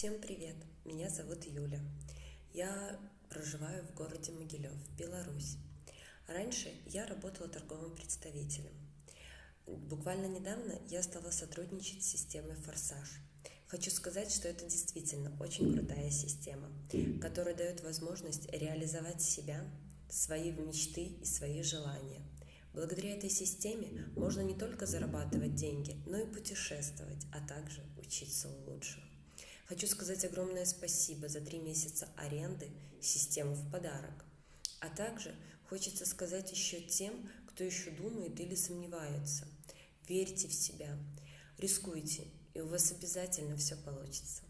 Всем привет! Меня зовут Юля. Я проживаю в городе Могилев, Беларусь. Раньше я работала торговым представителем. Буквально недавно я стала сотрудничать с системой «Форсаж». Хочу сказать, что это действительно очень крутая система, которая дает возможность реализовать себя, свои мечты и свои желания. Благодаря этой системе можно не только зарабатывать деньги, но и путешествовать, а также учиться лучше. Хочу сказать огромное спасибо за три месяца аренды системы в подарок. А также хочется сказать еще тем, кто еще думает или сомневается. Верьте в себя, рискуйте, и у вас обязательно все получится.